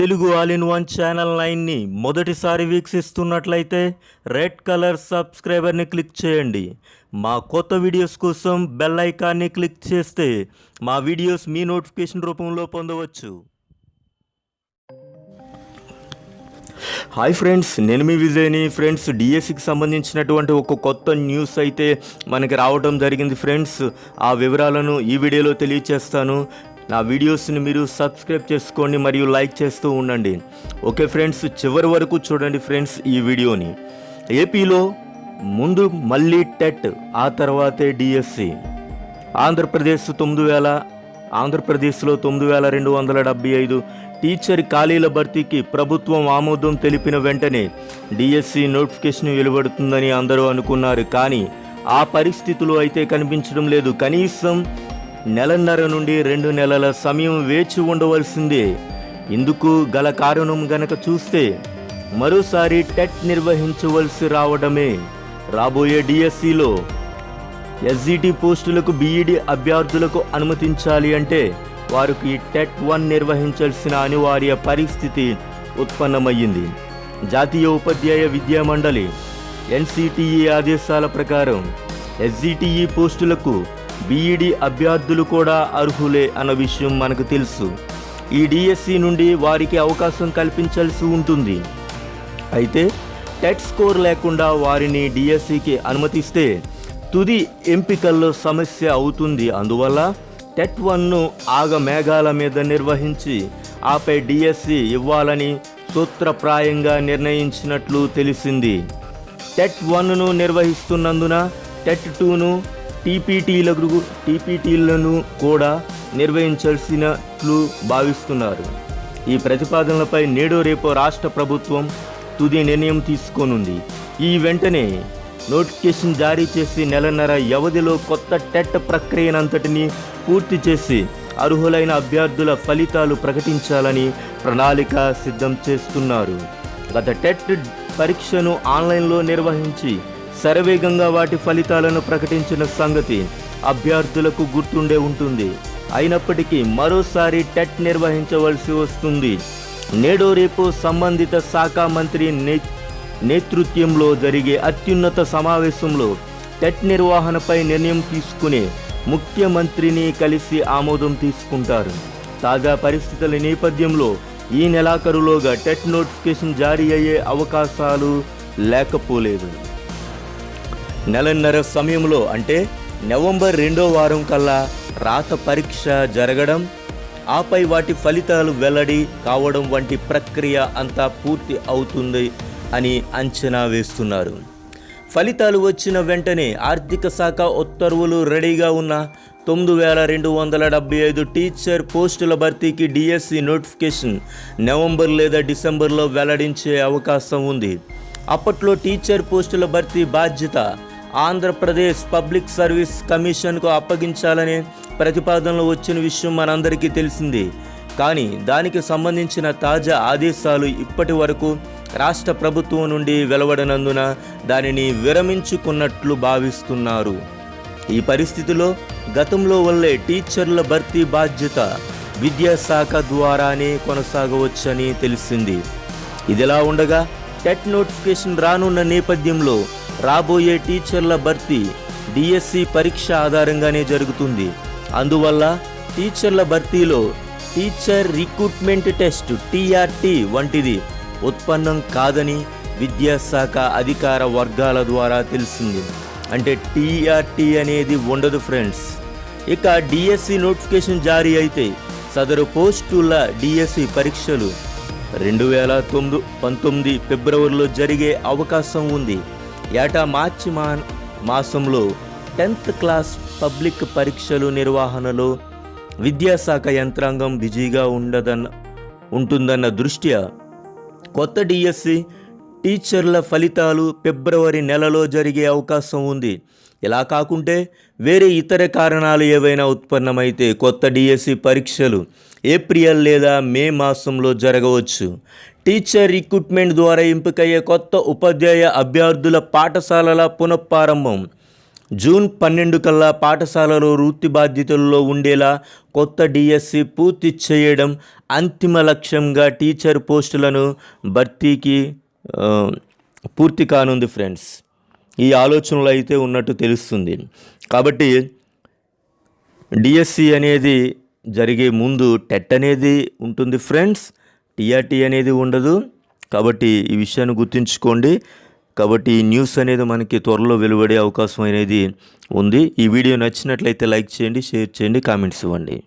Telugu all in one channel నైన్ని మొదటిసారి వీక్షిస్తున్నట్లయితే red colour సబ్స్క్రైబర్ని క్లిక్ చేయండి. మా కొత్త వీడియోస్ కోసం బెల్ ఐకాన్ని క్లిక్ చేస్తే మా వీడియోస్ మీ నోటిఫికేషన్ రూపంలో పొందవచ్చు. హాయ్ ఫ్రెండ్స్ నేను మీ విజయ్ని. ఫ్రెండ్స్ డిఎస్సికి సంబంధించినటువంటి ఒక కొత్త న్యూస్ అయితే మనకి రావడం జరిగింది ఫ్రెండ్స్. ఆ వివరాలను ఈ వీడియోలో తెలియచేస్తాను. నా వీడియోస్ని మీరు సబ్స్క్రైబ్ చేసుకోండి మరియు లైక్ చేస్తూ ఉండండి. ఓకే ఫ్రెండ్స్ చివరి వరకు చూడండి ఫ్రెండ్స్ ఈ వీడియోని. ఏపీలో ముందు మళ్ళీ టెట్ ఆ తర్వాతే డిఎస్సి. ఆంధ్రప్రదేశ్ తొమ్మిది వేల ఆంధ్రప్రదేశ్లో తొమ్మిది వేల రెండు వందల డెబ్బై ఐదు. టీచర్ ఖాళీల భర్తీకి ప్రభుత్వం ఆమోదం తెలిపిన వెంటనే డిఎస్సి నోటిఫికేషన్ వెలువడుతుందని అందరూ అనుకున్నారు. కానీ ఆ పరిస్థితులు అయితే కనిపించడం లేదు. కనీసం నెలన్నర నుండి రెండు నెలల సమయం వేచి ఉండవలసిందే. ఇందుకు గల కారణం గనక చూస్తే మరోసారి టెట్ నిర్వహించవలసి రావడమే. రాబోయే డిఎస్సిలో ఎస్జిటి పోస్టులకు బీఈడి అభ్యర్థులకు అనుమతించాలి అంటే వారికి టెట్ వన్ నిర్వహించాల్సిన అనివార్య పరిస్థితి ఉత్పన్నమయ్యింది. జాతీయ ఉపాధ్యాయ విద్యా మండలి ఎన్సిటిఈ ఆదేశాల ప్రకారం ఎస్జిటిఈ పోస్టులకు బీఈడి అభ్యర్థులు కూడా అర్హులే అన్న విషయం మనకు తెలుసు. ఈ డిఎస్సి నుండి వారికి అవకాశం కల్పించాల్సి ఉంటుంది. అయితే టెట్ స్కోర్ లేకుండా వారిని డిఎస్సికి అనుమతిస్తే తుది ఎంపికల్లో సమస్య అవుతుంది. అందువల్ల టెట్ వన్ను ఆగ మేఘాల మీద నిర్వహించి ఆపై డిఎస్సి ఇవ్వాలని సూత్రప్రాయంగా నిర్ణయించినట్లు తెలిసింది. టెట్ వన్ను నిర్వహిస్తున్నందున టెట్ టూను టీపీటీలకు టీపీటీలను కూడా నిర్వహించాల్సినట్లు భావిస్తున్నారు. ఈ ప్రతిపాదనలపై నేడు రేపు రాష్ట్ర ప్రభుత్వం తుది నిర్ణయం తీసుకోనుంది. ఈ వెంటనే నోటిఫికేషన్ జారీ చేసి నెలన్నర వ్యవధిలో కొత్త టెట్ ప్రక్రియనంతటిని పూర్తి చేసి అర్హులైన అభ్యర్థుల ఫలితాలు ప్రకటించాలని ప్రణాళిక సిద్ధం చేస్తున్నారు. గత టెట్ పరీక్షను ఆన్లైన్లో నిర్వహించి శరవేగంగా వాటి ఫలితాలను ప్రకటించిన సంగతి అభ్యర్థులకు గుర్తుండే ఉంటుంది. అయినప్పటికీ మరోసారి టెట్ నిర్వహించవలసి వస్తుంది. నేడు రేపు సంబంధిత శాఖ మంత్రి నే నేతృత్వంలో జరిగే అత్యున్నత సమావేశంలో టెట్ నిర్వహణపై నిర్ణయం తీసుకునే ముఖ్యమంత్రిని కలిసి ఆమోదం తీసుకుంటారు. తాజా పరిస్థితుల నేపథ్యంలో ఈ నెలాఖరులోగా టెట్ నోటిఫికేషన్ జారీ అయ్యే అవకాశాలు లేకపోలేదు. నెలన్నర సమయంలో అంటే నవంబర్ రెండో వారం కల్లా రాత పరీక్ష జరగడం ఆపై వాటి ఫలితాలు వెల్లడి కావడం వంటి ప్రక్రియ అంతా పూర్తి అవుతుంది అని అంచనా వేస్తున్నారు. ఫలితాలు వచ్చిన వెంటనే ఆర్థిక శాఖ ఉత్తర్వులు రెడీగా ఉన్న తొమ్మిది వేల రెండు వందల డెబ్బై ఐదు టీచర్ పోస్టుల భర్తీకి డిఎస్సి నోటిఫికేషన్ నవంబర్ లేదా డిసెంబర్లో వెల్లడించే అవకాశం ఉంది. అప్పట్లో టీచర్ పోస్టుల భర్తీ బాధ్యత ఆంధ్రప్రదేశ్ పబ్లిక్ సర్వీస్ కమిషన్కు అప్పగించాలనే ప్రతిపాదనలు వచ్చిన విషయం మనందరికీ తెలిసింది. కానీ దానికి సంబంధించిన తాజా ఆదేశాలు ఇప్పటి వరకు రాష్ట్ర ప్రభుత్వం నుండి వెలువడనందున దానిని విరమించుకున్నట్లు భావిస్తున్నారు. ఈ పరిస్థితిలో గతంలో వల్లే టీచర్ల భర్తీ బాధ్యత విద్యాశాఖ ద్వారానే కొనసాగవచ్చని తెలిసింది. ఇదిలా ఉండగా టెట్ నోటిఫికేషన్ రానున్న నేపథ్యంలో రాబోయే టీచర్ల భర్తీ డిఎస్సి పరీక్ష ఆధారంగానే జరుగుతుంది. అందువల్ల టీచర్ల భర్తీలో టీచర్ రిక్రూట్మెంట్ టెస్ట్ టీఆర్టీ వంటిది ఉత్పన్నం కాదని విద్యాశాఖ అధికార వర్గాల ద్వారా తెలిసింది. అంటే టీఆర్టీ అనేది ఉండదు ఫ్రెండ్స్. ఇక డిఎస్సి నోటిఫికేషన్ జారీ అయితే సదరు పోస్టుల డిఎస్సి పరీక్షలు రెండు వేల తొమ్మిది పంతొమ్మిది ఫిబ్రవరిలో జరిగే అవకాశం ఉంది. ఏటా మార్చి మా మాసంలో టెన్త్ క్లాస్ పబ్లిక్ పరీక్షలు నిర్వహణలో విద్యాశాఖ యంత్రాంగం బిజీగా ఉండదన్న ఉంటుందన్న దృష్ట్యా కొత్త డిఎస్సి టీచర్ల ఫలితాలు ఫిబ్రవరి నెలలో జరిగే అవకాశం ఉంది. ఇలా కాకుంటే వేరే ఇతర కారణాలు ఏవైనా ఉత్పన్నమైతే కొత్త డిఎస్సి పరీక్షలు ఏప్రిల్ లేదా మే మాసంలో జరగవచ్చు. టీచర్ రిక్రూట్మెంట్ ద్వారా ఎంపికయ్యే కొత్త ఉపాధ్యాయ అభ్యర్థుల పాఠశాలల పునఃప్రారంభం. జూన్ పన్నెండు కల్లా పాఠశాలలో వృత్తి బాధ్యతల్లో ఉండేలా కొత్త డిఎస్సి పూర్తి చేయడం అంతిమ లక్ష్యంగా టీచర్ పోస్టులను భర్తీకి పూర్తి కానుంది ఫ్రెండ్స్. ఈ ఆలోచనలు అయితే ఉన్నట్టు తెలుస్తుంది. కాబట్టి డిఎస్సి అనేది జరిగే ముందు టెట్ అనేది ఉంటుంది ఫ్రెండ్స్. టీఆర్టీ అనేది ఉండదు. కాబట్టి ఈ విషయాన్ని గుర్తుంచుకోండి. కాబట్టి ఈ న్యూస్ అనేది మనకి త్వరలో వెలువడే అవకాశం అనేది ఉంది. ఈ వీడియో నచ్చినట్లయితే లైక్ చేయండి షేర్ చేయండి కామెంట్స్ ఇవ్వండి.